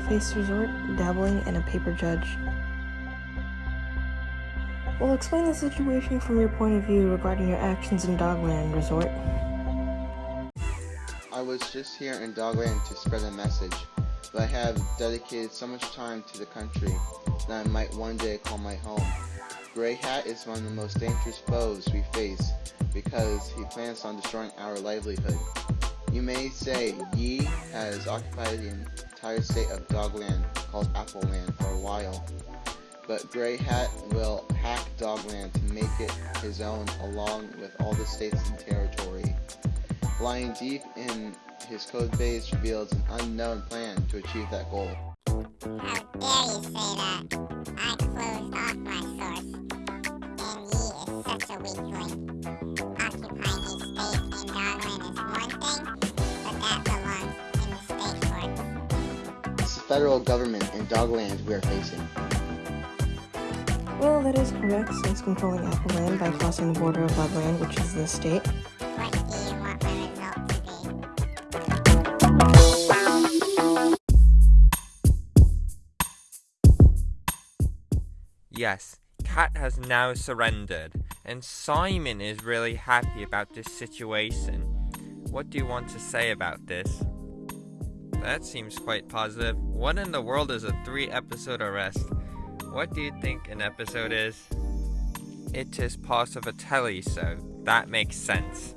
face resort, dabbling in a paper judge. We'll explain the situation from your point of view regarding your actions in Dogland Resort. I was just here in Dogland to spread a message, but I have dedicated so much time to the country that I might one day call my home. Grey Hat is one of the most dangerous foes we face because he plans on destroying our livelihood. You may say Yi has occupied the entire state of Dogland, called Appleland, for a while. But Grey Hat will hack Dogland to make it his own along with all the states and territory. Lying deep in his code base reveals an unknown plan to achieve that goal. How dare you say that? Federal government and Dogland we are facing. Well, that is correct, since controlling Appleland by crossing the border of Bugland, which is the state. What do you want my result to be? Yes, Cat has now surrendered, and Simon is really happy about this situation. What do you want to say about this? That seems quite positive. What in the world is a three episode arrest? What do you think an episode is? It is part of a telly, so that makes sense.